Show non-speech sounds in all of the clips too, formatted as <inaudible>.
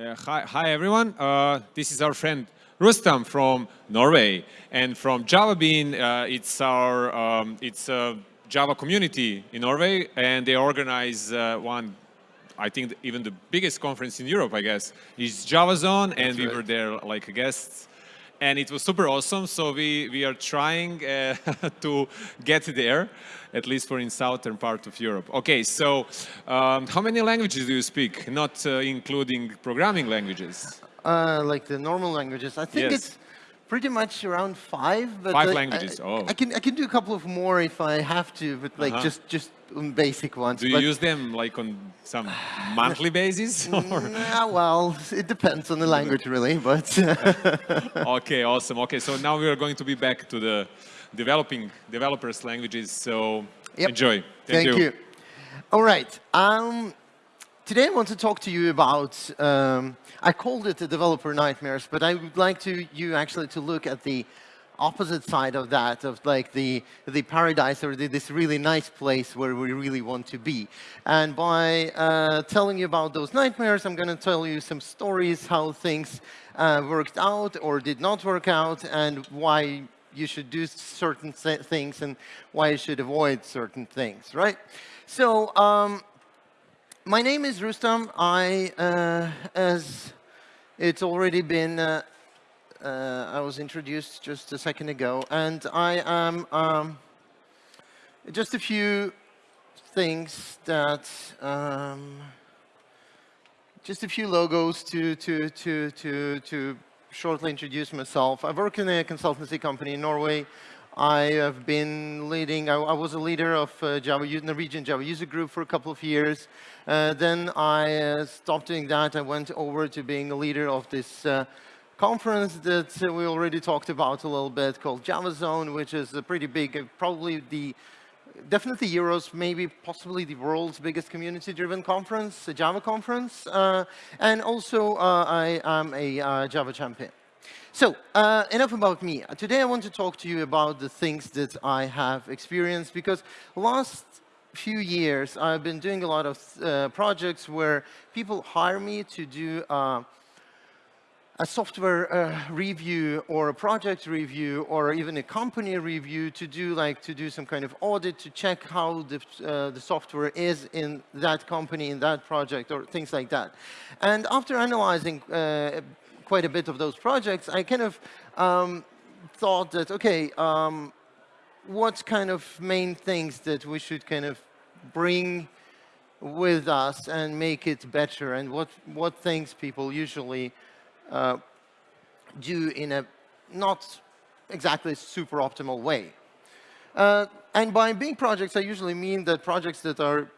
Uh, hi, hi, everyone. Uh, this is our friend Rustam from Norway, and from javaBin, uh, it's our um, it's a Java community in Norway, and they organize uh, one. I think even the biggest conference in Europe, I guess, is Java Zone, and That's we right. were there like guests and it was super awesome. So we, we are trying uh, <laughs> to get there, at least for in southern part of Europe. Okay, so um, how many languages do you speak, not uh, including programming languages? Uh, like the normal languages. I think yes. it's pretty much around five. But five languages, I, oh. I can, I can do a couple of more if I have to, but like -huh. just, just basic ones. Do you use them like on some monthly basis? Or? Nah, well, it depends on the language really, but. <laughs> okay, awesome. Okay, so now we are going to be back to the developing developers languages. So yep. enjoy. Thank, Thank you. you. All right. Um, today I want to talk to you about, um, I called it the developer nightmares, but I would like to you actually to look at the opposite side of that, of like the, the paradise or the, this really nice place where we really want to be. And by uh, telling you about those nightmares, I'm going to tell you some stories, how things uh, worked out or did not work out, and why you should do certain things and why you should avoid certain things, right? So, um, my name is Rustam. I, uh, as it's already been uh, uh, I was introduced just a second ago, and I am um, just a few things that um, just a few logos to to to to to shortly introduce myself. I work in a consultancy company in Norway. I have been leading, I, I was a leader of uh, Java, Norwegian Java user group for a couple of years. Uh, then I uh, stopped doing that. I went over to being a leader of this uh, conference that we already talked about a little bit called Java Zone, which is a pretty big, uh, probably the, definitely Euro's, maybe possibly the world's biggest community-driven conference, a Java conference. Uh, and also, uh, I am a uh, Java champion. So, uh, enough about me. Today I want to talk to you about the things that I have experienced because last few years I've been doing a lot of uh, projects where people hire me to do a software uh, review or a project review or even a company review to do like to do some kind of audit to check how the, uh, the software is in that company, in that project or things like that. And after analyzing uh, quite a bit of those projects, I kind of um, thought that, okay, um, what kind of main things that we should kind of bring with us and make it better and what, what things people usually uh, do in a not exactly super optimal way. Uh, and by big projects, I usually mean that projects that are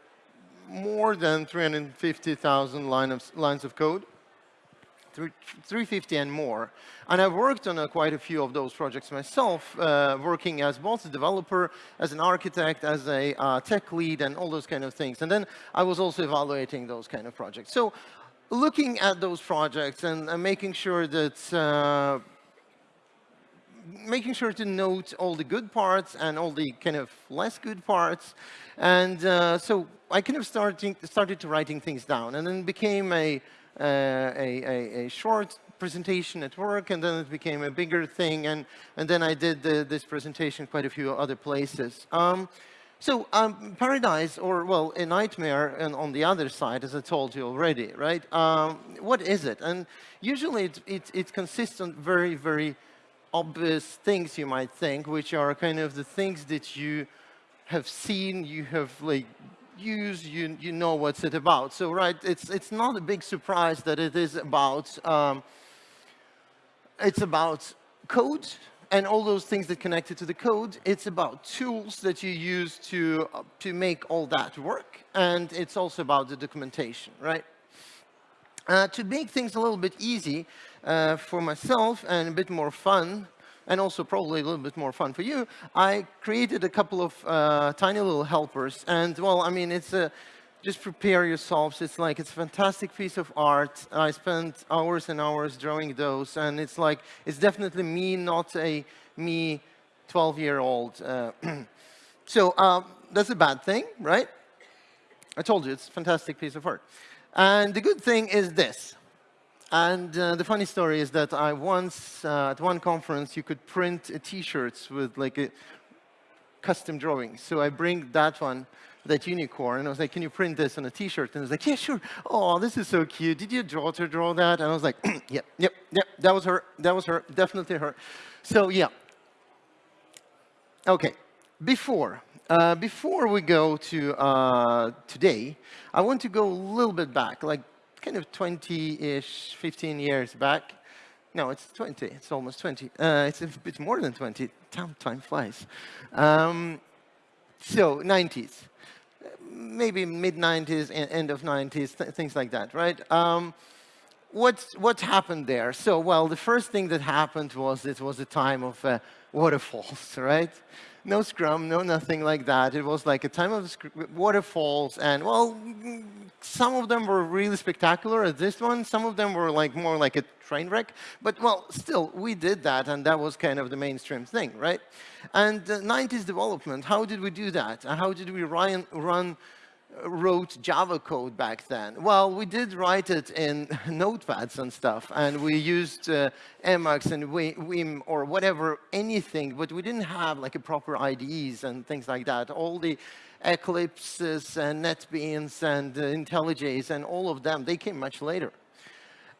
more than 350,000 line lines of code, 350 and more. And I've worked on a, quite a few of those projects myself, uh, working as both a developer, as an architect, as a uh, tech lead, and all those kind of things. And then I was also evaluating those kind of projects. So looking at those projects and, and making sure that uh, making sure to note all the good parts and all the kind of less good parts. And uh, so I kind of starting, started to writing things down and then became a, uh, a, a, a, short presentation at work and then it became a bigger thing and, and then I did the, this presentation quite a few other places. Um, so um, paradise, or well, a nightmare and on the other side, as I told you already, right? Um, what is it? And usually it, it, it, consists of very, very obvious things you might think, which are kind of the things that you have seen, you have like used, you, you know what's it about. So right, it's, it's not a big surprise that it is about, um, it's about code, and all those things that connected to the code. It's about tools that you use to, to make all that work. And it's also about the documentation, right? Uh, to make things a little bit easy uh, for myself and a bit more fun, and also probably a little bit more fun for you, I created a couple of uh, tiny little helpers. And well, I mean, it's a, just prepare yourselves. It's like, it's a fantastic piece of art. I spent hours and hours drawing those, and it's like, it's definitely me, not a me 12-year-old. Uh, <clears throat> so um, that's a bad thing, right? I told you, it's a fantastic piece of art. And the good thing is this. and uh, the funny story is that I once, uh, at one conference, you could print T-shirts with like a custom drawing. So I bring that one, that unicorn, and I was like, can you print this on a T-shirt? And I was like, yeah, sure. Oh, this is so cute. Did your daughter draw that? And I was like, <clears throat> yep, yep, yep, that was her, that was her, definitely her. So yeah. Okay, before, uh, before we go to uh, today, I want to go a little bit back, like kind of 20-ish, 15 years back. No, it's 20. It's almost 20. Uh, it's a bit more than 20. Time, time flies. Um, so 90s, maybe mid 90s, end of 90s, th things like that, right? Um, what's what happened there? So, well, the first thing that happened was it was a time of uh, waterfalls, <laughs> right? No Scrum, no nothing like that. It was like a time of waterfalls, and well, some of them were really spectacular as this one. Some of them were like more like a train wreck. But well, still, we did that, and that was kind of the mainstream thing, right? And uh, 90s development, how did we do that? And how did we run, run wrote Java code back then? Well, we did write it in <laughs> notepads and stuff, and we used uh, Emacs and Vim or whatever, anything, but we didn't have like a proper IDEs and things like that. All the Eclipses and NetBeans and uh, IntelliJs and all of them, they came much later.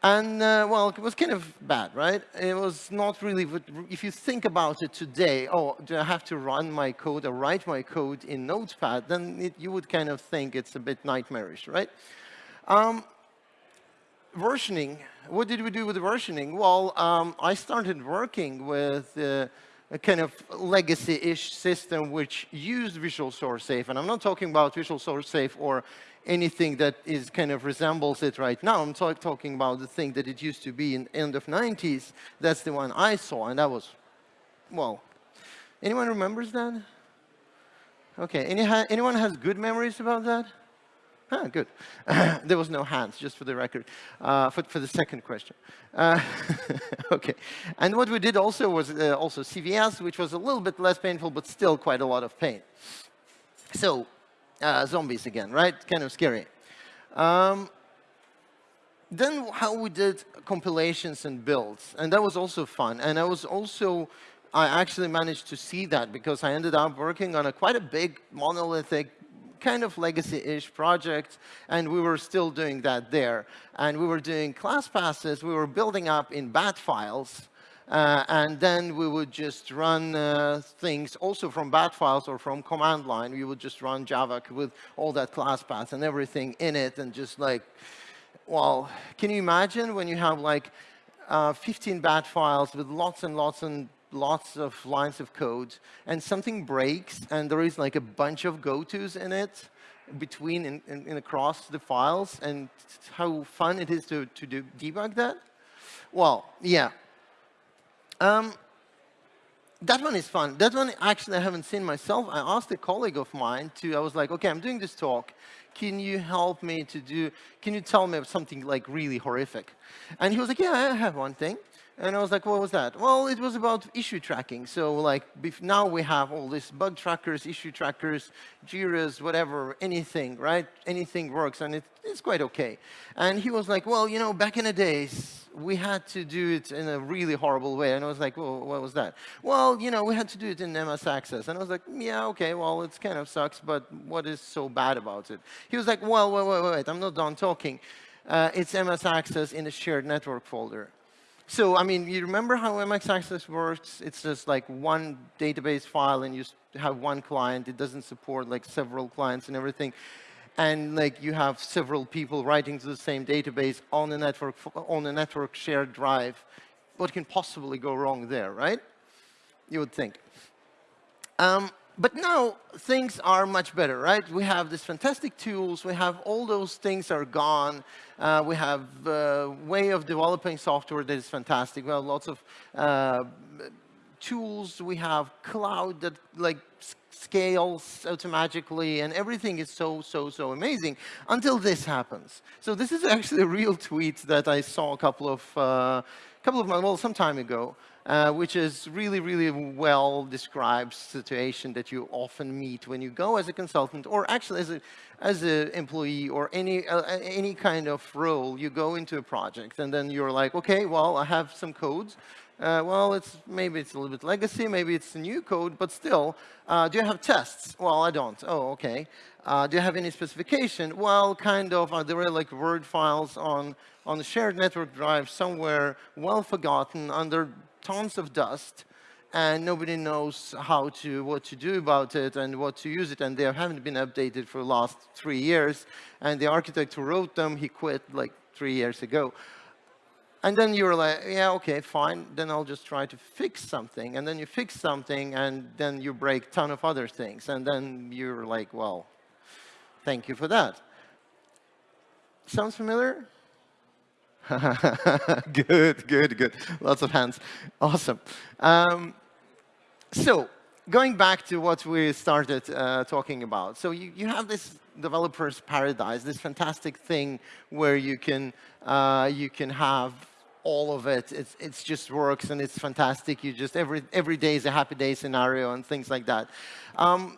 And, uh, well, it was kind of bad, right? It was not really, if you think about it today, oh, do I have to run my code or write my code in Notepad, then it, you would kind of think it's a bit nightmarish, right? Um, versioning, what did we do with versioning? Well, um, I started working with uh, a kind of legacy-ish system which used Visual Source Safe. And I'm not talking about Visual Source Safe or anything that is kind of resembles it right now. I'm talk talking about the thing that it used to be in end of 90s. That's the one I saw, and that was, well, anyone remembers that? Okay, Any anyone has good memories about that? Ah, good. <laughs> there was no hands, just for the record, uh, for, for the second question. Uh, <laughs> okay. And what we did also was uh, also CVS, which was a little bit less painful, but still quite a lot of pain. So uh, zombies again, right? Kind of scary. Um, then how we did compilations and builds, and that was also fun. And I was also, I actually managed to see that because I ended up working on a quite a big monolithic kind of legacy-ish project, and we were still doing that there. And we were doing class paths, we were building up in bat files, uh, and then we would just run uh, things also from bat files or from command line. We would just run Java with all that class path and everything in it and just like, well, can you imagine when you have like uh, 15 bat files with lots and lots and lots of lines of code and something breaks and there is like a bunch of go-tos in it between and, and, and, across the files and how fun it is to, to do, debug that? Well, yeah, um, that one is fun. That one, actually, I haven't seen myself. I asked a colleague of mine to, I was like, OK, I'm doing this talk. Can you help me to do, can you tell me something like really horrific? And he was like, yeah, I have one thing. And I was like, what was that? Well, it was about issue tracking. So like now we have all these bug trackers, issue trackers, Jiras, whatever, anything, right? Anything works, and it, it's quite OK. And he was like, well, you know, back in the days, we had to do it in a really horrible way. And I was like, well, what was that? Well, you know, we had to do it in MS Access. And I was like, yeah, OK, well, it kind of sucks, but what is so bad about it? He was like, well, wait, wait, wait, I'm not done talking. Uh, it's MS Access in a shared network folder. So, I mean, you remember how MS Access works? It's just like one database file and you have one client. It doesn't support like several clients and everything. And like you have several people writing to the same database on a network on a network shared drive. What can possibly go wrong there, right? You would think. Um, but now things are much better, right? We have these fantastic tools. We have all those things are gone. Uh, we have a uh, way of developing software that is fantastic. We have lots of uh, tools. We have cloud that like scales automatically, and everything is so, so, so amazing until this happens. So this is actually a real tweet that I saw a couple of uh, couple of months, well, some time ago, uh, which is really, really well described situation that you often meet when you go as a consultant, or actually as a as an employee or any uh, any kind of role. You go into a project, and then you're like, okay, well, I have some codes. Uh, well, it's maybe it's a little bit legacy, maybe it's a new code, but still, uh, do you have tests? Well, I don't. Oh, okay. Uh, do you have any specification? Well, kind of. Are there were like Word files on on shared network drive somewhere, well forgotten, under tons of dust? and nobody knows how to, what to do about it and what to use it, and they haven't been updated for the last three years. And the architect who wrote them, he quit like three years ago. And then you're like, yeah, okay, fine. Then I'll just try to fix something. And then you fix something, and then you break ton of other things. And then you're like, well, thank you for that. Sounds familiar? <laughs> good, good, good. Lots of hands. Awesome. Um, so going back to what we started uh, talking about. So you, you have this developer's paradise, this fantastic thing where you can, uh, you can have all of it. It's, it's just works and it's fantastic. You just, every, every day is a happy day scenario and things like that. Um,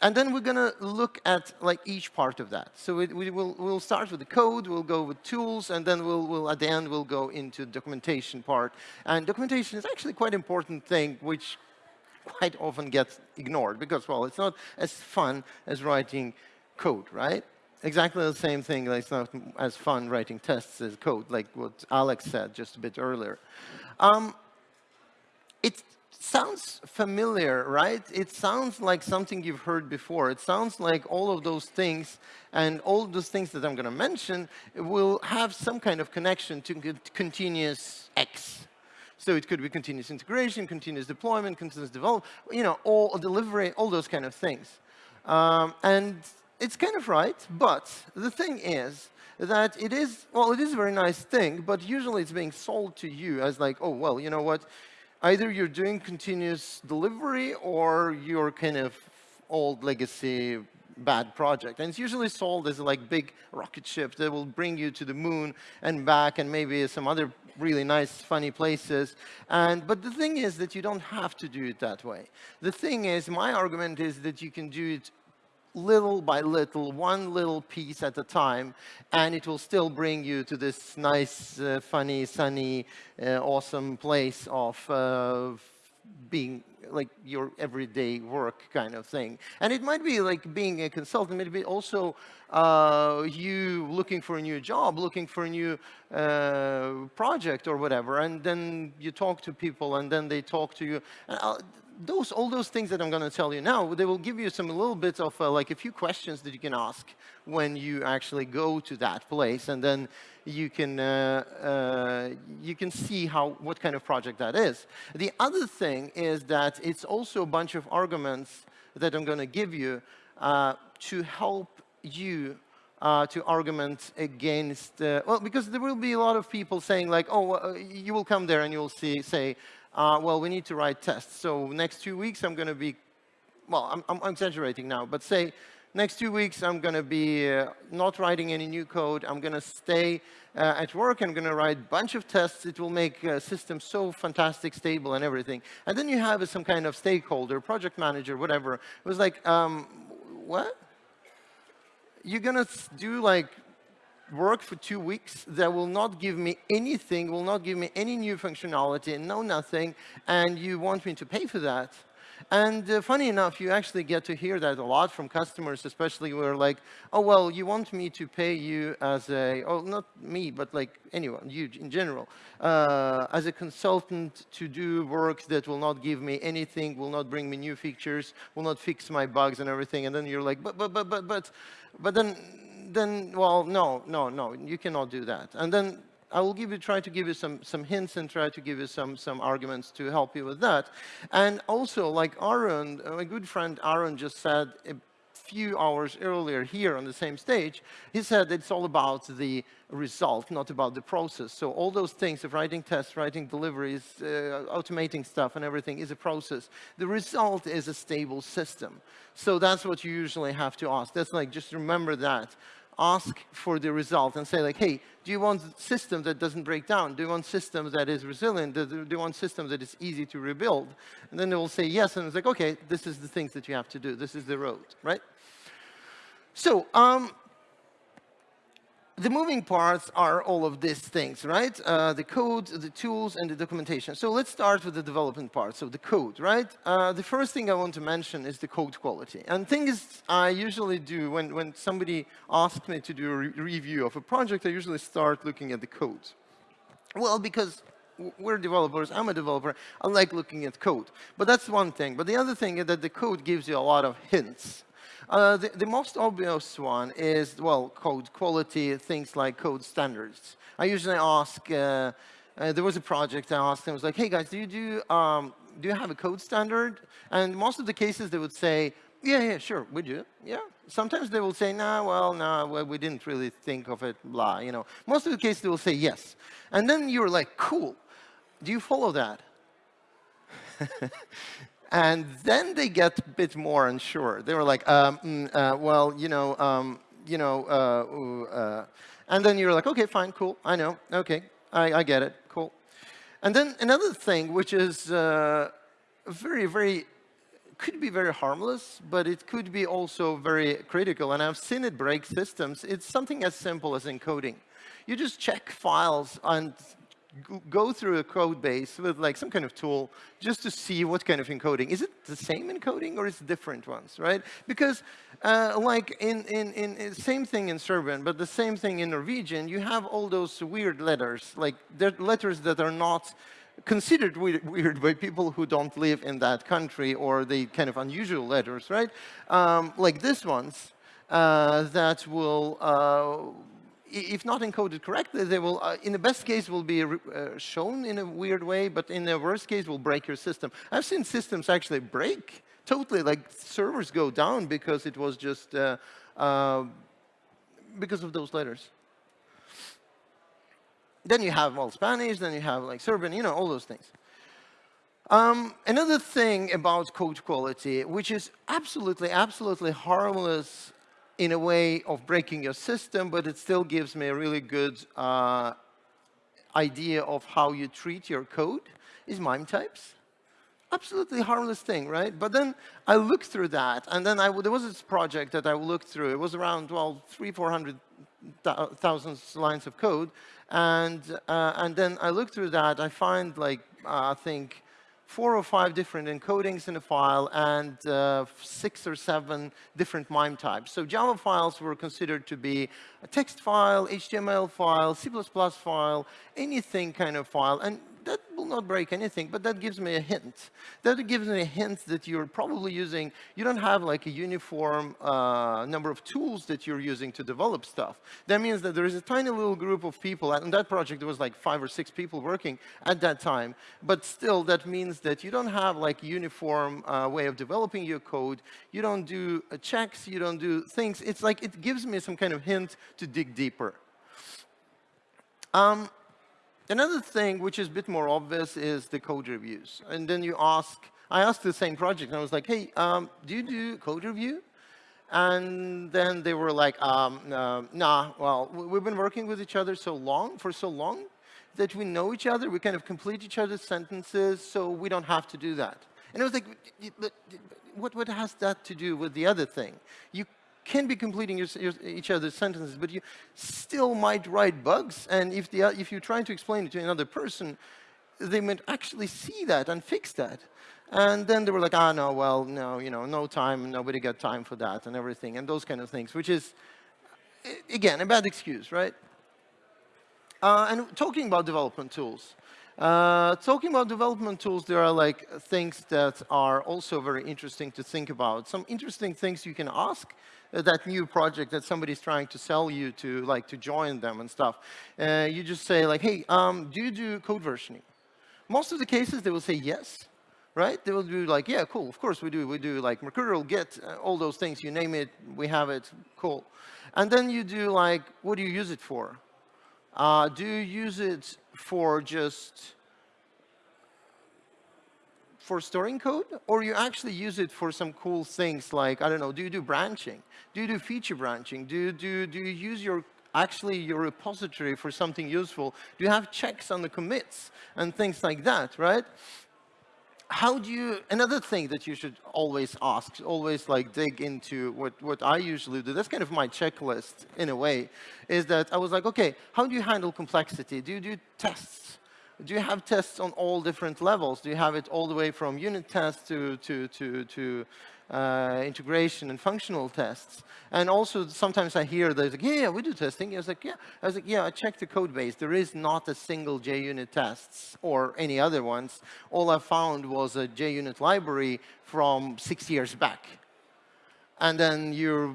and then we're going to look at like each part of that. So we will we'll start with the code, we'll go with tools, and then we'll, we'll at the end we'll go into the documentation part. And documentation is actually quite an important thing, which quite often gets ignored because, well, it's not as fun as writing code, right? exactly the same thing. Like it's not as fun writing tests as code, like what Alex said just a bit earlier. Um, it sounds familiar, right? It sounds like something you've heard before. It sounds like all of those things and all those things that I'm going to mention will have some kind of connection to continuous X. So it could be continuous integration, continuous deployment, continuous development, you know, all delivery, all those kind of things. Um, and it's kind of right, but the thing is that it is, well, it is a very nice thing, but usually it's being sold to you as like, oh, well, you know what, either you're doing continuous delivery or you're kind of old legacy bad project. And it's usually sold as like big rocket ship that will bring you to the moon and back and maybe some other really nice, funny places. And, but the thing is that you don't have to do it that way. The thing is, my argument is that you can do it little by little, one little piece at a time, and it will still bring you to this nice, uh, funny, sunny, uh, awesome place of uh, being like your everyday work kind of thing. And it might be like being a consultant, maybe also uh, you looking for a new job, looking for a new uh, project or whatever, and then you talk to people and then they talk to you. Uh, those, all those things that I'm going to tell you now, they will give you some little bit of uh, like a few questions that you can ask when you actually go to that place, and then you can uh, uh, you can see how what kind of project that is. The other thing is that it's also a bunch of arguments that I'm going to give you uh, to help you uh, to argument against, uh, well, because there will be a lot of people saying like, oh, uh, you will come there and you'll see, say, uh, well, we need to write tests. So next two weeks, I'm going to be, well, I'm, I'm, exaggerating now, but say next two weeks, I'm going to be uh, not writing any new code. I'm going to stay uh, at work. I'm going to write a bunch of tests. It will make a system so fantastic, stable, and everything. And then you have some kind of stakeholder, project manager, whatever. It was like, um, what? You're going to do like work for two weeks that will not give me anything, will not give me any new functionality, and no nothing, and you want me to pay for that. And uh, funny enough, you actually get to hear that a lot from customers, especially who are like, oh, well, you want me to pay you as a, oh, not me, but like anyone, you in general, uh, as a consultant to do work that will not give me anything, will not bring me new features, will not fix my bugs and everything. And then you're like, but, but, but, but, but, but then then, well, no, no, no, you cannot do that. And then I will give you, try to give you some, some hints and try to give you some, some arguments to help you with that. And also, like Aaron, my good friend Aaron just said a few hours earlier here on the same stage, he said it's all about the result, not about the process. So all those things of writing tests, writing deliveries, uh, automating stuff and everything is a process. The result is a stable system. So that's what you usually have to ask. That's like, just remember that ask for the result and say like, hey, do you want a system that doesn't break down? Do you want system that is resilient? Do you want system that is easy to rebuild? And then they will say yes, and it's like, okay, this is the things that you have to do. This is the road, right? So um, the moving parts are all of these things, right? Uh, the code, the tools, and the documentation. So let's start with the development part, so the code, right? Uh, the first thing I want to mention is the code quality. And things I usually do when, when somebody asks me to do a re review of a project, I usually start looking at the code. Well, because we're developers, I'm a developer, I like looking at code. But that's one thing. But the other thing is that the code gives you a lot of hints. Uh, the, the, most obvious one is, well, code quality, things like code standards. I usually ask, uh, uh, there was a project I asked them, I was like, hey guys, do you do, um, do you have a code standard? And most of the cases they would say, yeah, yeah, sure, we do, yeah. Sometimes they will say, nah, well, no, nah, well, we didn't really think of it, blah, you know. Most of the cases they will say yes. And then you're like, cool, do you follow that? <laughs> And then they get a bit more unsure. They were like, um, mm, uh, well, you know, um, you know, uh, uh, and then you're like, okay, fine, cool, I know, okay, I, I get it, cool. And then another thing, which is uh, very, very, could be very harmless, but it could be also very critical, and I've seen it break systems. It's something as simple as encoding. You just check files and go through a code base with like some kind of tool just to see what kind of encoding. Is it the same encoding or is it different ones, right? Because uh, like in, in, in, same thing in Serbian, but the same thing in Norwegian, you have all those weird letters, like letters that are not considered weird by people who don't live in that country or the kind of unusual letters, right? Um, like this ones uh, that will uh, if not encoded correctly, they will, uh, in the best case, will be uh, shown in a weird way, but in the worst case, will break your system. I've seen systems actually break totally, like servers go down because it was just uh, uh because of those letters. Then you have well Spanish, then you have like Serbian, you know, all those things. Um, another thing about code quality, which is absolutely, absolutely harmless in a way of breaking your system, but it still gives me a really good uh, idea of how you treat your code, is MIME types. Absolutely harmless thing, right? But then I looked through that, and then I, there was this project that I looked through. It was around, well, three, 400,000 lines of code. And, uh, and then I looked through that. I find, like, uh, I think, four or five different encodings in a file and uh, six or seven different MIME types. So Java files were considered to be a text file, HTML file, C++ file, anything kind of file. And not break anything, but that gives me a hint. That gives me a hint that you're probably using, you don't have like a uniform uh, number of tools that you're using to develop stuff. That means that there is a tiny little group of people, and that project there was like five or six people working at that time, but still that means that you don't have like uniform uh, way of developing your code. You don't do uh, checks, you don't do things. It's like it gives me some kind of hint to dig deeper. Um, Another thing which is a bit more obvious is the code reviews. And then you ask, I asked the same project and I was like, hey, um, do you do code review? And then they were like, um, uh, nah, well, we've been working with each other so long, for so long, that we know each other, we kind of complete each other's sentences, so we don't have to do that. And I was like, what, what has that to do with the other thing? You can be completing your, your, each other's sentences, but you still might write bugs. And if, the, if you're trying to explain it to another person, they might actually see that and fix that. And then they were like, ah, no, well, no, you know, no time, nobody got time for that and everything, and those kind of things, which is, again, a bad excuse, right? Uh, and talking about development tools. Uh, talking about development tools, there are like things that are also very interesting to think about. Some interesting things you can ask uh, that new project that somebody's trying to sell you to, like to join them and stuff. Uh, you just say like, hey, um, do you do code versioning? Most of the cases, they will say yes, right? They will do like, yeah, cool, of course we do. We do like Mercurial, Git, uh, all those things. You name it, we have it, cool. And then you do like, what do you use it for? Uh, do you use it for just for storing code, or you actually use it for some cool things like, I don't know, do you do branching? Do you do feature branching? Do you, do, do you use your actually your repository for something useful? Do you have checks on the commits and things like that, right? How do you, another thing that you should always ask, always like dig into what, what I usually do, that's kind of my checklist in a way, is that I was like, okay, how do you handle complexity? Do you do tests? do you have tests on all different levels? Do you have it all the way from unit tests to, to, to, to uh, integration and functional tests? And also, sometimes I hear that, like, yeah, yeah, we do testing. I was like, yeah. I was like, yeah, I checked the code base. There is not a single JUnit tests or any other ones. All I found was a JUnit library from six years back. And then you're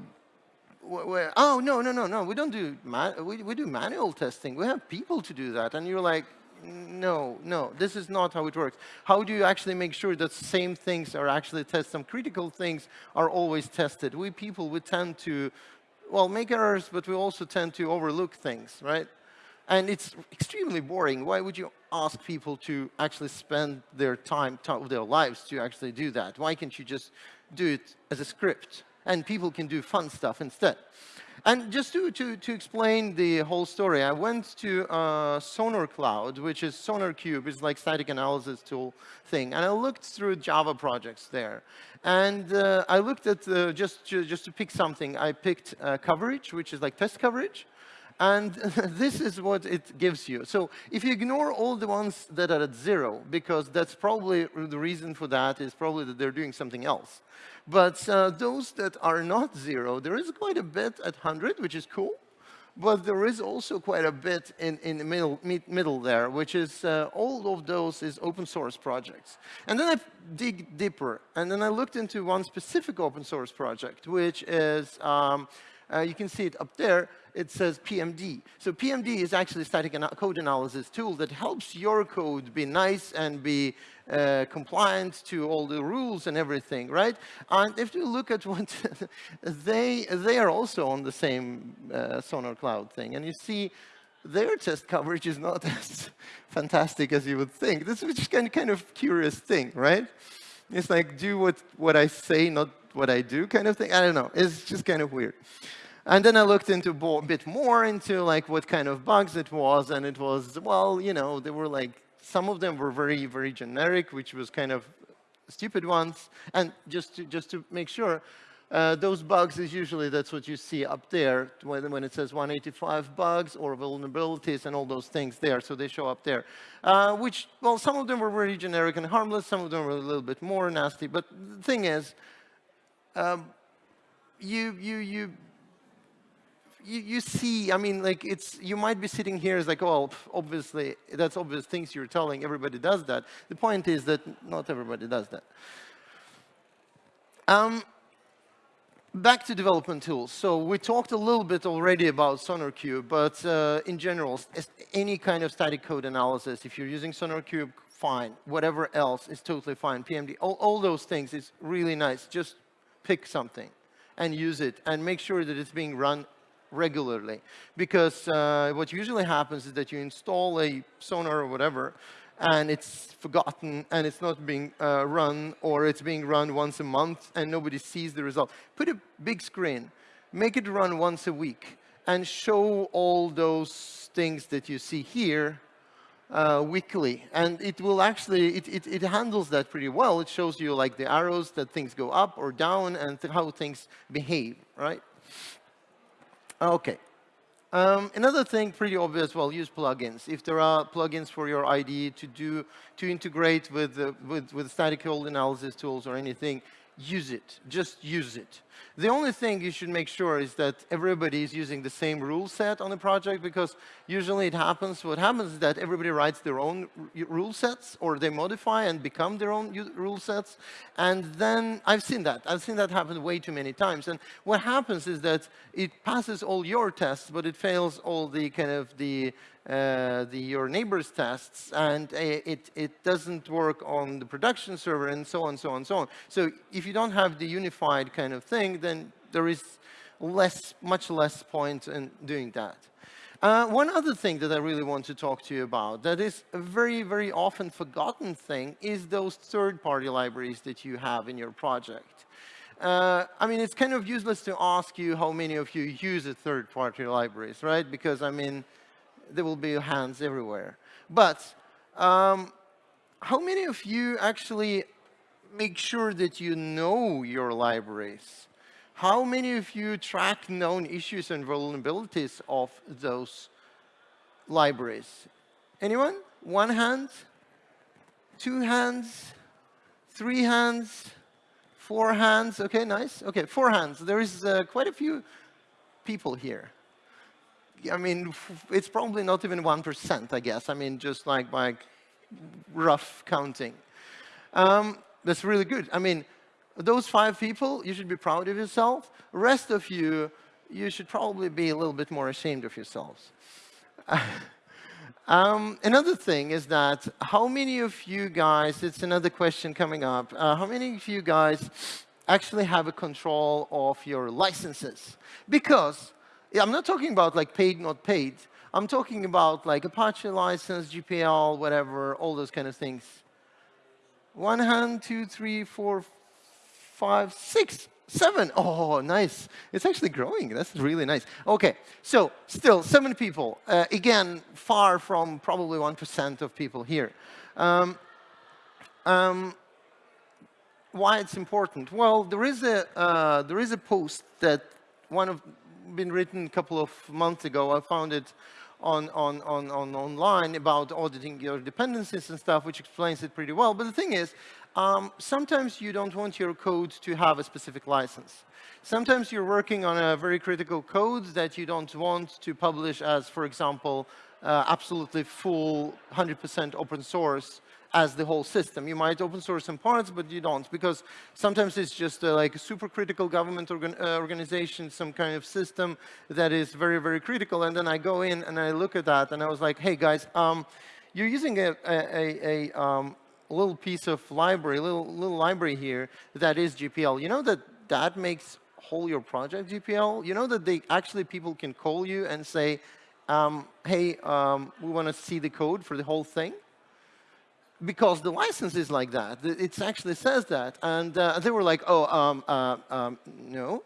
oh no no no no we don't do we, we do manual testing we have people to do that and you're like no, no, this is not how it works. How do you actually make sure that same things are actually tested? Some critical things are always tested. We people, we tend to, well, make errors, but we also tend to overlook things, right? And it's extremely boring. Why would you ask people to actually spend their time, their lives to actually do that? Why can't you just do it as a script? And people can do fun stuff instead. And just to, to, to explain the whole story, I went to uh, Sonar Cloud, which is SonarQube, it's like static analysis tool thing. And I looked through Java projects there. And uh, I looked at, uh, just, just to pick something, I picked uh, coverage, which is like test coverage. And <laughs> this is what it gives you. So if you ignore all the ones that are at zero, because that's probably the reason for that is probably that they're doing something else. But uh, those that are not zero, there is quite a bit at 100, which is cool. But there is also quite a bit in, in the middle, middle there, which is uh, all of those is open source projects. And then I dig deeper, and then I looked into one specific open source project, which is, um, uh, you can see it up there, it says PMD. So PMD is actually a static code analysis tool that helps your code be nice and be uh, compliant to all the rules and everything, right? And if you look at <laughs> what they, they are also on the same uh, Sonar Cloud thing. And you see their test coverage is not <laughs> as fantastic as you would think. This is just kind of, kind of curious thing, right? It's like do what, what I say, not what I do kind of thing. I don't know. It's just kind of weird. And then I looked into a bit more into like what kind of bugs it was, and it was, well, you know, they were like, some of them were very, very generic, which was kind of stupid ones. And just to, just to make sure, uh, those bugs is usually, that's what you see up there when, when, it says 185 bugs or vulnerabilities and all those things there, so they show up there. Uh, which, well, some of them were very generic and harmless, some of them were a little bit more nasty, but the thing is, um, you, you, you, you, you see, I mean, like it's, you might be sitting here as like, oh, obviously, that's obvious things you're telling, everybody does that. The point is that not everybody does that. Um, back to development tools. So we talked a little bit already about SonarQube, but uh, in general, any kind of static code analysis, if you're using SonarQube, fine. Whatever else is totally fine. PMD, all, all those things is really nice. Just pick something and use it and make sure that it's being run regularly. Because uh, what usually happens is that you install a sonar or whatever, and it's forgotten, and it's not being uh, run, or it's being run once a month, and nobody sees the result. Put a big screen, make it run once a week, and show all those things that you see here uh, weekly. And it will actually, it, it, it, handles that pretty well. It shows you like the arrows that things go up or down and how things behave, right? Okay. Um, another thing, pretty obvious, well, use plugins. If there are plugins for your IDE to do, to integrate with, uh, with, with static code analysis tools or anything, use it. Just use it. The only thing you should make sure is that everybody is using the same rule set on the project because usually it happens, what happens is that everybody writes their own rule sets or they modify and become their own rule sets. And then I've seen that. I've seen that happen way too many times. And what happens is that it passes all your tests, but it fails all the kind of the uh, the, your neighbor's tests, and it, it doesn't work on the production server, and so on, so on, so on. So if you don't have the unified kind of thing, then there is less, much less point in doing that. Uh, one other thing that I really want to talk to you about that is a very, very often forgotten thing is those third-party libraries that you have in your project. Uh, I mean, it's kind of useless to ask you how many of you use third-party libraries, right? Because, I mean, there will be hands everywhere. But um, how many of you actually make sure that you know your libraries? How many of you track known issues and vulnerabilities of those libraries? Anyone? One hand? Two hands? Three hands? Four hands? Okay, nice. Okay, four hands. There is uh, quite a few people here. I mean, it's probably not even 1%, I guess. I mean, just like by rough counting. Um, that's really good. I mean, those five people, you should be proud of yourself. The rest of you, you should probably be a little bit more ashamed of yourselves. <laughs> um, another thing is that how many of you guys, it's another question coming up, uh, how many of you guys actually have a control of your licenses? Because I'm not talking about like paid, not paid. I'm talking about like Apache license, GPL, whatever, all those kind of things. One hand, two, three, four, five, six, seven. Oh, nice. It's actually growing. That's really nice. OK, so still seven people. Uh, again, far from probably 1% of people here. Um, um, why it's important? Well, there is a uh, there is a post that one of been written a couple of months ago. I found it on, on, on, on online about auditing your dependencies and stuff, which explains it pretty well. But the thing is, um, sometimes you don't want your code to have a specific license. Sometimes you're working on a very critical code that you don't want to publish as, for example, uh, absolutely full 100% open source as the whole system. You might open source some parts, but you don't, because sometimes it's just uh, like a super critical government organ uh, organization, some kind of system that is very, very critical. And then I go in and I look at that, and I was like, hey, guys, um, you're using a, a, a um, little piece of library, little, little library here that is GPL. You know that that makes whole your project GPL? You know that they actually people can call you and say, um, hey, um, we want to see the code for the whole thing? Because the license is like that. It actually says that. And uh, they were like, oh, um, uh, um, no.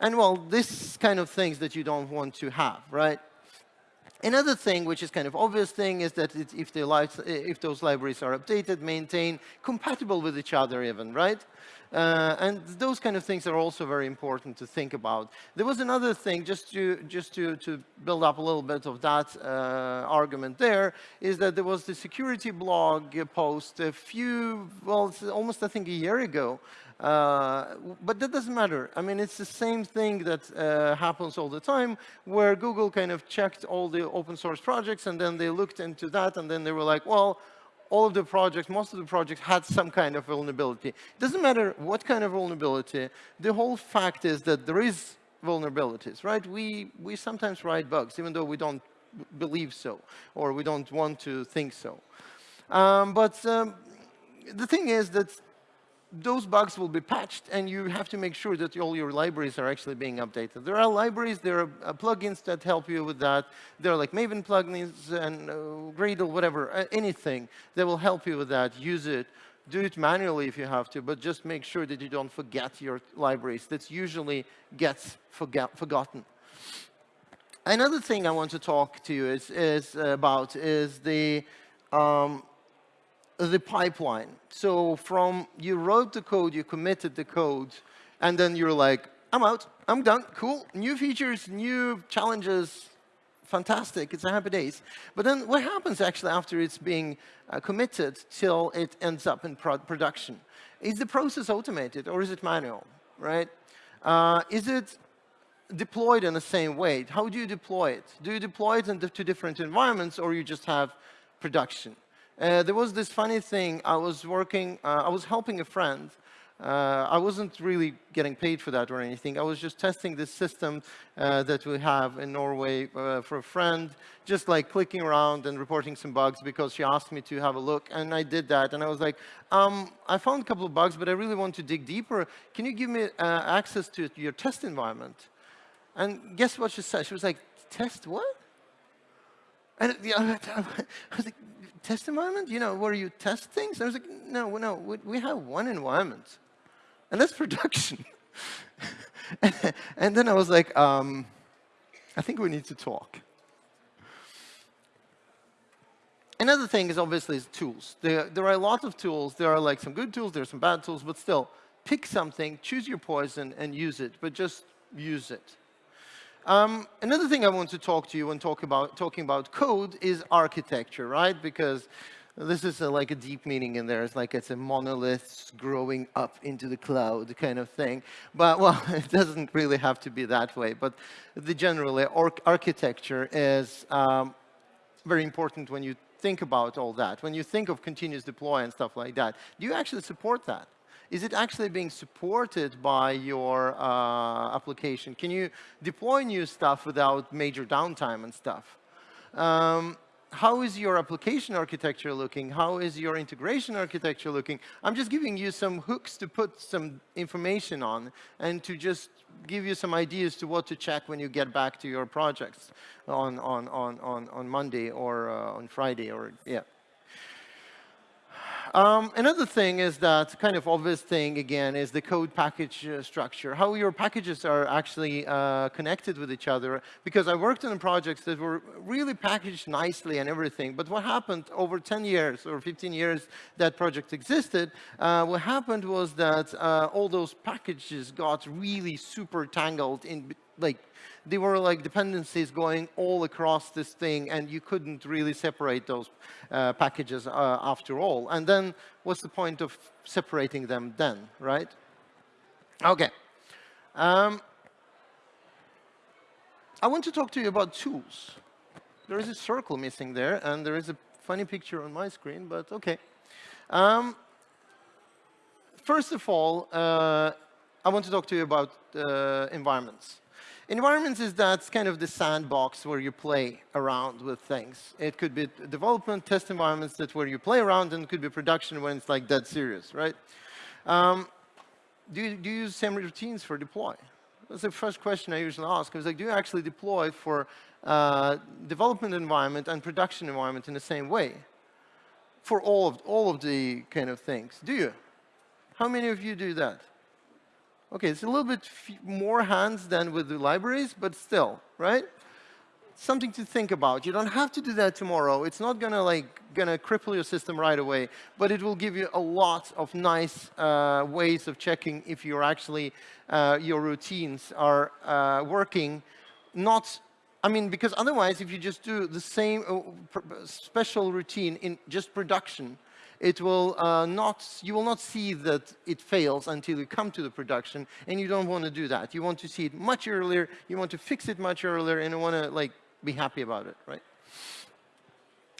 And well, this kind of things that you don't want to have, right? Another thing, which is kind of obvious thing, is that if, the if those libraries are updated, maintained, compatible with each other even, right? Uh, and those kind of things are also very important to think about. There was another thing, just to, just to, to build up a little bit of that uh, argument there, is that there was the security blog post a few, well, almost I think a year ago, uh, but that doesn't matter. I mean, it's the same thing that uh, happens all the time, where Google kind of checked all the open source projects, and then they looked into that, and then they were like, well, all of the projects, most of the projects had some kind of vulnerability. It doesn't matter what kind of vulnerability. The whole fact is that there is vulnerabilities, right? We, we sometimes write bugs, even though we don't believe so, or we don't want to think so. Um, but um, the thing is that those bugs will be patched, and you have to make sure that all your libraries are actually being updated. There are libraries, there are uh, plugins that help you with that. There are like Maven plugins and uh, Gradle, whatever, uh, anything that will help you with that. Use it. Do it manually if you have to, but just make sure that you don't forget your libraries. That usually gets forget forgotten. Another thing I want to talk to you is, is about is the um, the pipeline. So from you wrote the code, you committed the code, and then you're like, I'm out, I'm done, cool. New features, new challenges, fantastic, it's a happy days. But then what happens actually after it's being uh, committed till it ends up in pro production? Is the process automated or is it manual, right? Uh, is it deployed in the same way? How do you deploy it? Do you deploy it into different environments or you just have production? Uh, there was this funny thing. I was working, uh, I was helping a friend. Uh, I wasn't really getting paid for that or anything. I was just testing this system uh, that we have in Norway uh, for a friend, just like clicking around and reporting some bugs because she asked me to have a look. And I did that. And I was like, um, I found a couple of bugs, but I really want to dig deeper. Can you give me uh, access to your test environment? And guess what she said? She was like, test what? And the other <laughs> time, I was like, test environment? You know, where you test things? I was like, no, no, we, we have one environment, and that's <laughs> production. and then I was like, um, I think we need to talk. Another thing is obviously is tools. There, there are a lot of tools. There are like some good tools, there are some bad tools, but still, pick something, choose your poison, and use it, but just use it. Um, another thing I want to talk to you when talk about, talking about code is architecture, right? Because this is a, like a deep meaning in there. It's like it's a monolith growing up into the cloud kind of thing. But, well, <laughs> it doesn't really have to be that way. But the generally, architecture is um, very important when you think about all that. When you think of continuous deploy and stuff like that, do you actually support that? Is it actually being supported by your uh, application? Can you deploy new stuff without major downtime and stuff? Um, how is your application architecture looking? How is your integration architecture looking? I'm just giving you some hooks to put some information on and to just give you some ideas to what to check when you get back to your projects on, on, on, on, on Monday or uh, on Friday or, yeah. Um, another thing is that kind of obvious thing, again, is the code package uh, structure, how your packages are actually uh, connected with each other. Because I worked on projects that were really packaged nicely and everything, but what happened over 10 years or 15 years that project existed, uh, what happened was that uh, all those packages got really super tangled in like they were like dependencies going all across this thing, and you couldn't really separate those uh, packages uh, after all. And then what's the point of separating them then, right? OK. Um, I want to talk to you about tools. There is a circle missing there, and there is a funny picture on my screen, but OK. Um, first of all, uh, I want to talk to you about uh, environments. Environments is that's kind of the sandbox where you play around with things. It could be development, test environments that where you play around, and it could be production when it's like dead serious, right? Um, do, you, do you use same routines for deploy? That's the first question I usually ask. I was like, do you actually deploy for uh, development environment and production environment in the same way? For all of, all of the kind of things. Do you? How many of you do that? Okay, it's a little bit more hands than with the libraries, but still, right? Something to think about. You don't have to do that tomorrow. It's not gonna like gonna cripple your system right away, but it will give you a lot of nice uh, ways of checking if you're actually uh, your routines are uh, working. Not, I mean, because otherwise, if you just do the same uh, special routine in just production, it will uh, not, you will not see that it fails until you come to the production, and you don't want to do that. You want to see it much earlier, you want to fix it much earlier, and you want to like be happy about it, right?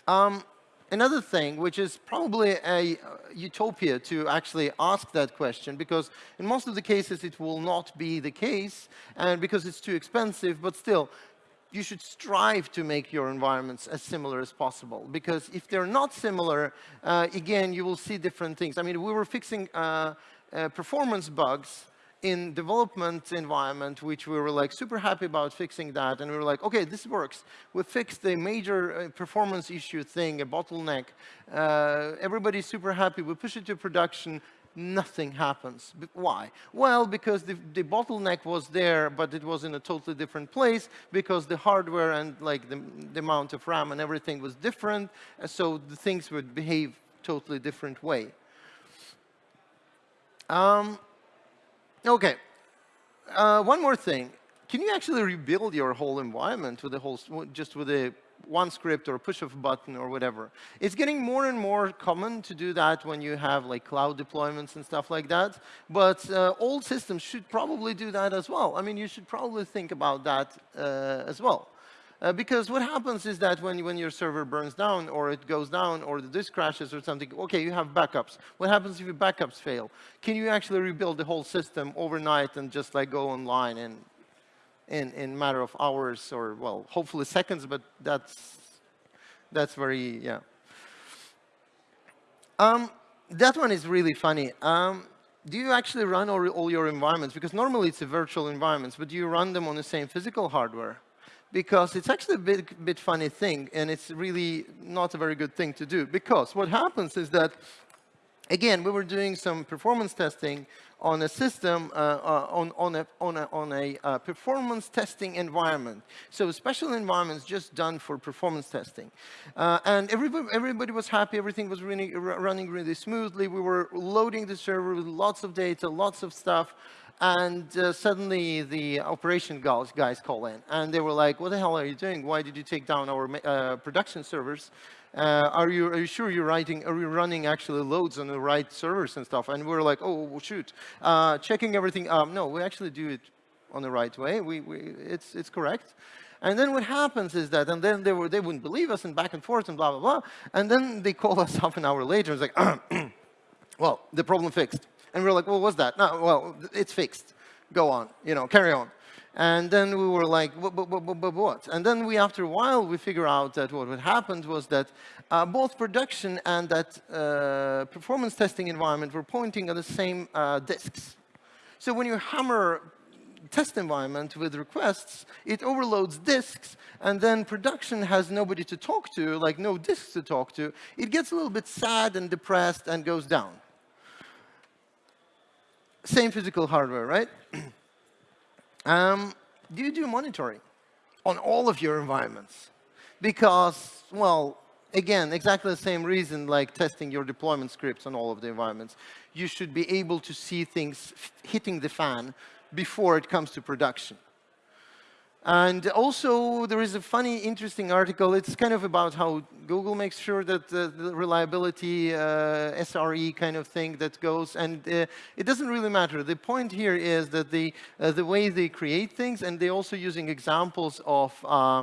Um, another thing, which is probably a uh, utopia to actually ask that question, because in most of the cases it will not be the case, and because it's too expensive, but still, you should strive to make your environments as similar as possible. Because if they're not similar, uh, again, you will see different things. I mean, we were fixing uh, uh, performance bugs in development environment, which we were like super happy about fixing that. And we were like, OK, this works. We fixed the major uh, performance issue thing, a bottleneck. Uh, everybody's super happy. We push it to production nothing happens. Why? Well, because the, the, bottleneck was there, but it was in a totally different place because the hardware and like the, the amount of RAM and everything was different, so the things would behave totally different way. Um, okay, uh, one more thing. Can you actually rebuild your whole environment with the whole, just with a one script or push of a button or whatever. It's getting more and more common to do that when you have like cloud deployments and stuff like that. But uh, old systems should probably do that as well. I mean, you should probably think about that uh, as well. Uh, because what happens is that when, when your server burns down or it goes down or the disk crashes or something, OK, you have backups. What happens if your backups fail? Can you actually rebuild the whole system overnight and just like go online and in in matter of hours or well, hopefully seconds, but that's that's very yeah. Um, that one is really funny. Um, do you actually run all, all your environments? Because normally it's a virtual environments, but do you run them on the same physical hardware? because it's actually a bit, bit funny thing, and it's really not a very good thing to do. Because what happens is that, again, we were doing some performance testing on a system, uh, uh, on, on a, on a, on a uh, performance testing environment. So special environments just done for performance testing. Uh, and everybody, everybody was happy, everything was really, running really smoothly. We were loading the server with lots of data, lots of stuff. And uh, suddenly the operation guys, guys call in and they were like, what the hell are you doing? Why did you take down our uh, production servers? Uh, are, you, are you sure you're writing, are you running actually loads on the right servers and stuff? And we are like, oh, shoot. Uh, checking everything, um, no, we actually do it on the right way. We, we, it's, it's correct. And then what happens is that, and then they, were, they wouldn't believe us and back and forth and blah, blah, blah. And then they call us <laughs> half an hour later and it's like, <clears throat> well, the problem fixed. And we are like, well, what's that? No, well, it's fixed. Go on, you know, carry on. And then we were like, what? And then we, after a while, we figure out that what had happened was that uh, both production and that uh, performance testing environment were pointing at the same uh, disks. So when you hammer test environment with requests, it overloads disks, and then production has nobody to talk to, like no disks to talk to. It gets a little bit sad and depressed and goes down same physical hardware, right? <clears throat> um, do you do monitoring on all of your environments? Because, well, again, exactly the same reason like testing your deployment scripts on all of the environments. You should be able to see things hitting the fan before it comes to production. And also, there is a funny, interesting article. It's kind of about how Google makes sure that the, the reliability, uh, SRE kind of thing that goes. And uh, it doesn't really matter. The point here is that the, uh, the way they create things, and they're also using examples of uh,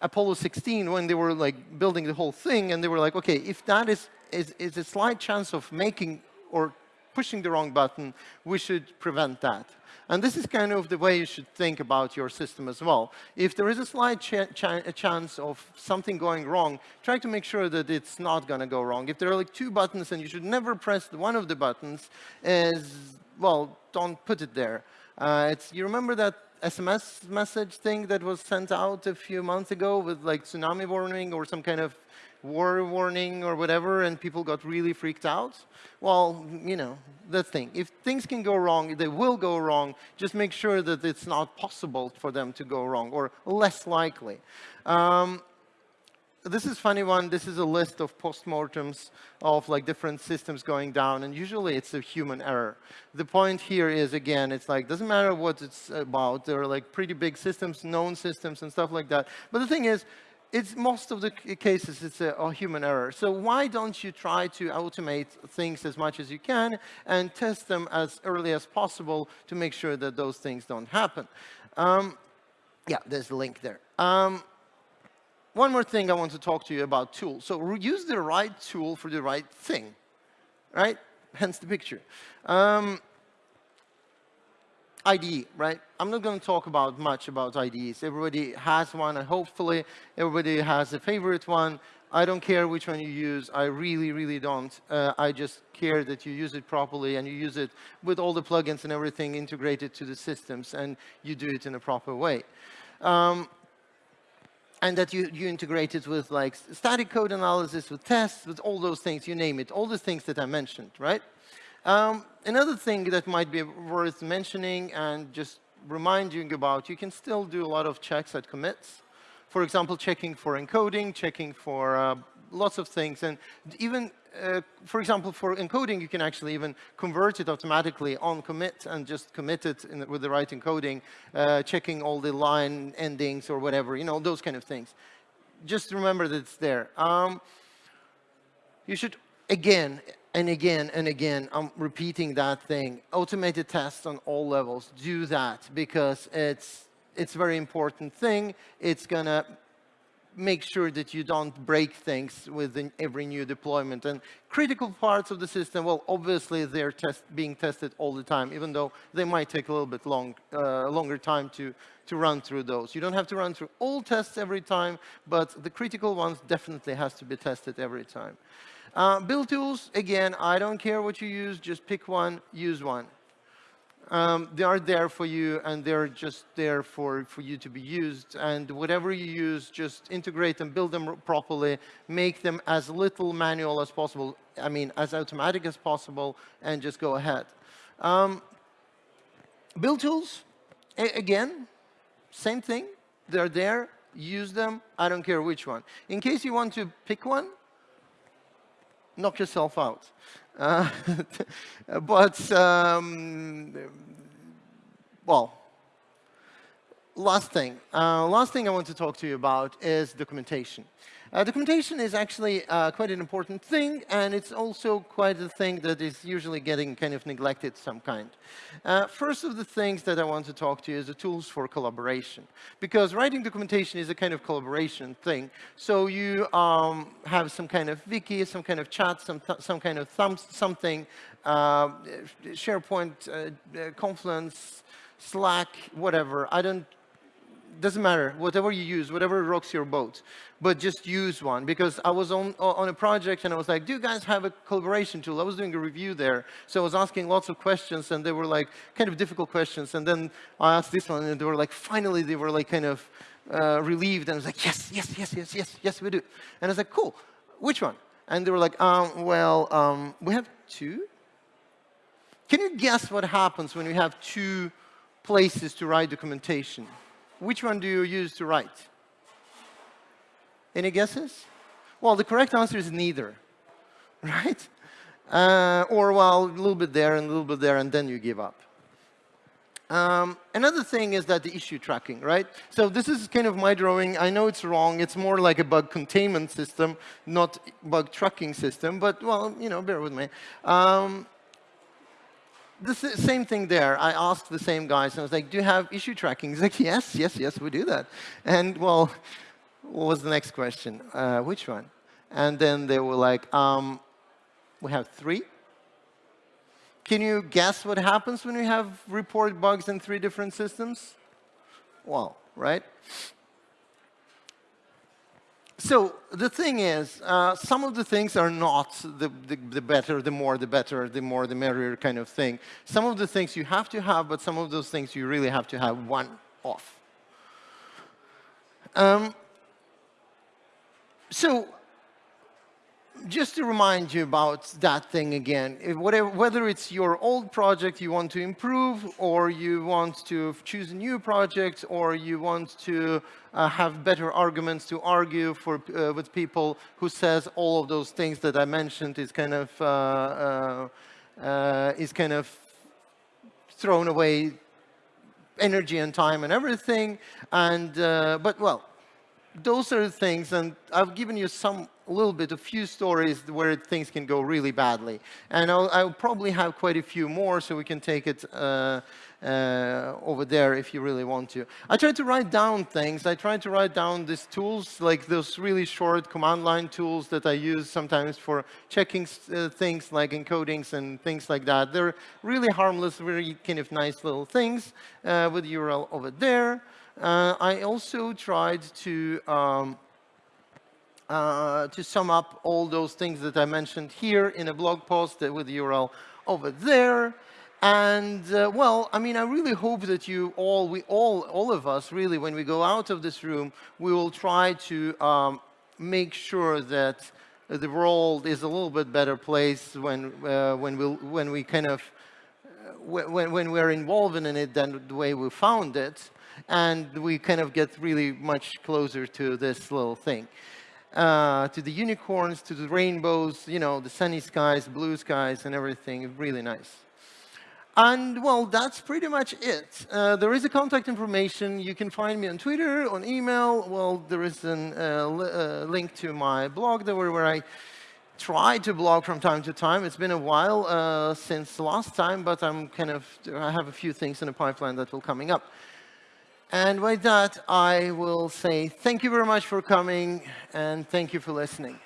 Apollo 16 when they were like building the whole thing. And they were like, OK, if that is, is, is a slight chance of making or pushing the wrong button, we should prevent that. And this is kind of the way you should think about your system as well. If there is a slight ch ch chance of something going wrong, try to make sure that it's not going to go wrong. If there are like two buttons and you should never press one of the buttons, is, well, don't put it there. Uh, it's, you remember that SMS message thing that was sent out a few months ago with like tsunami warning or some kind of war warning or whatever, and people got really freaked out. Well, you know, the thing. If things can go wrong, they will go wrong. Just make sure that it's not possible for them to go wrong, or less likely. Um, this is funny one. This is a list of postmortems of like different systems going down, and usually it's a human error. The point here is again, it's like doesn't matter what it's about. There are like pretty big systems, known systems, and stuff like that. But the thing is, it's most of the cases it's a, a, human error. So why don't you try to automate things as much as you can and test them as early as possible to make sure that those things don't happen? Um, yeah, there's a link there. Um, one more thing I want to talk to you about tools. So use the right tool for the right thing, right? Hence the picture. Um, IDE, right? I'm not going to talk about much about IDEs. Everybody has one, and hopefully everybody has a favorite one. I don't care which one you use. I really, really don't. Uh, I just care that you use it properly and you use it with all the plugins and everything integrated to the systems and you do it in a proper way. Um, and that you, you integrate it with like static code analysis, with tests, with all those things, you name it, all the things that I mentioned, right? Um, another thing that might be worth mentioning and just reminding about, you can still do a lot of checks at commits. For example, checking for encoding, checking for uh, lots of things. And even, uh, for example, for encoding, you can actually even convert it automatically on commit and just commit it with the right encoding, uh, checking all the line endings or whatever, you know, those kind of things. Just remember that it's there. Um, you should, again, and again and again, I'm repeating that thing. Automated tests on all levels, do that because it's, it's a very important thing. It's going to make sure that you don't break things with every new deployment. And critical parts of the system, well, obviously they're test, being tested all the time, even though they might take a little bit long, uh, longer time to, to run through those. You don't have to run through all tests every time, but the critical ones definitely has to be tested every time. Uh, build tools, again, I don't care what you use, just pick one, use one. Um, they are there for you, and they're just there for, for you to be used. And whatever you use, just integrate them, build them properly, make them as little manual as possible, I mean, as automatic as possible, and just go ahead. Um, build tools, again, same thing. They're there, use them, I don't care which one. In case you want to pick one, knock yourself out. Uh, <laughs> but, um, well, last thing. Uh, last thing I want to talk to you about is documentation. Uh, documentation is actually uh, quite an important thing, and it's also quite a thing that is usually getting kind of neglected some kind. Uh, first of the things that I want to talk to you is the tools for collaboration. Because writing documentation is a kind of collaboration thing. So you um, have some kind of wiki, some kind of chat, some, some kind of something, uh, SharePoint, uh, Confluence, Slack, whatever. I don't doesn't matter, whatever you use, whatever rocks your boat, but just use one. Because I was on, on a project and I was like, do you guys have a collaboration tool? I was doing a review there, so I was asking lots of questions and they were like kind of difficult questions. And then I asked this one and they were like, finally, they were like kind of uh, relieved. And I was like, yes, yes, yes, yes, yes, yes, we do. And I was like, cool, which one? And they were like, um, well, um, we have two. Can you guess what happens when you have two places to write documentation? Which one do you use to write? Any guesses? Well, the correct answer is neither, <laughs> right? Uh, or, well, a little bit there and a little bit there, and then you give up. Um, another thing is that the issue tracking, right? So this is kind of my drawing. I know it's wrong. It's more like a bug containment system, not bug tracking system. But, well, you know, bear with me. Um, the same thing there. I asked the same guys, and I was like, do you have issue tracking? He's like, yes, yes, yes, we do that. And, well, what was the next question? Uh, which one? And then they were like, um, we have three. Can you guess what happens when you have report bugs in three different systems? Well, right? So the thing is, uh, some of the things are not the, the, the, better, the more, the better, the more, the merrier kind of thing. Some of the things you have to have, but some of those things you really have to have one off. Um, so just to remind you about that thing again, whatever, whether it's your old project you want to improve, or you want to choose a new project, or you want to uh, have better arguments to argue for, uh, with people who says all of those things that I mentioned is kind of, uh, uh, uh is kind of thrown away energy and time and everything. And, uh, but well, those are the things, and I've given you some a little bit, a few stories where things can go really badly. And I'll, I'll probably have quite a few more, so we can take it uh, uh, over there if you really want to. I try to write down things. I try to write down these tools, like those really short command line tools that I use sometimes for checking uh, things like encodings and things like that. They're really harmless, very kind of nice little things uh, with URL over there. Uh, I also tried to um, uh, to sum up all those things that I mentioned here in a blog post with the URL over there. And uh, well, I mean, I really hope that you all, we all, all of us, really, when we go out of this room, we will try to um, make sure that the world is a little bit better place when uh, when we when we kind of uh, when when we're involved in it than the way we found it, and we kind of get really much closer to this little thing uh, to the unicorns, to the rainbows, you know, the sunny skies, blue skies, and everything. Really nice. And, well, that's pretty much it. Uh, there is a contact information. You can find me on Twitter, on email. Well, there is a uh, uh, link to my blog there where I try to blog from time to time. It's been a while uh, since last time, but I'm kind of, I have a few things in the pipeline that will coming up. And with that, I will say thank you very much for coming and thank you for listening.